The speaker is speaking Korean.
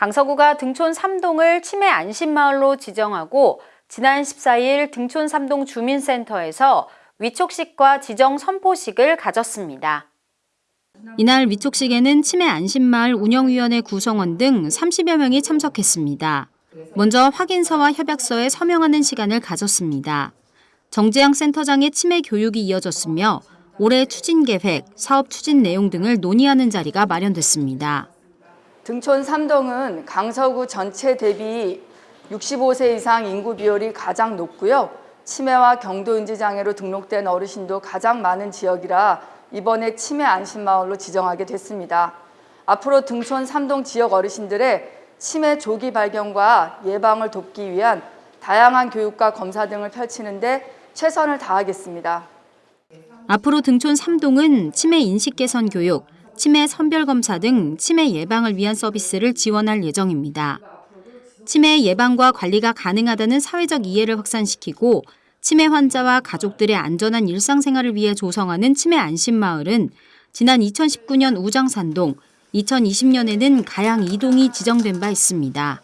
강서구가 등촌 3동을 치매 안심마을로 지정하고 지난 14일 등촌 3동 주민센터에서 위촉식과 지정 선포식을 가졌습니다. 이날 위촉식에는 치매 안심마을 운영위원회 구성원 등 30여 명이 참석했습니다. 먼저 확인서와 협약서에 서명하는 시간을 가졌습니다. 정재영 센터장의 치매 교육이 이어졌으며 올해 추진 계획, 사업 추진 내용 등을 논의하는 자리가 마련됐습니다. 등촌 3동은 강서구 전체 대비 65세 이상 인구 비율이 가장 높고요. 치매와 경도인지 장애로 등록된 어르신도 가장 많은 지역이라 이번에 치매 안심마을로 지정하게 됐습니다. 앞으로 등촌 3동 지역 어르신들의 치매 조기 발견과 예방을 돕기 위한 다양한 교육과 검사 등을 펼치는데 최선을 다하겠습니다. 앞으로 등촌 3동은 치매 인식 개선 교육, 치매 선별 검사 등 치매 예방을 위한 서비스를 지원할 예정입니다. 치매 예방과 관리가 가능하다는 사회적 이해를 확산시키고 치매 환자와 가족들의 안전한 일상생활을 위해 조성하는 치매 안심마을은 지난 2019년 우장산동, 2020년에는 가양 2동이 지정된 바 있습니다.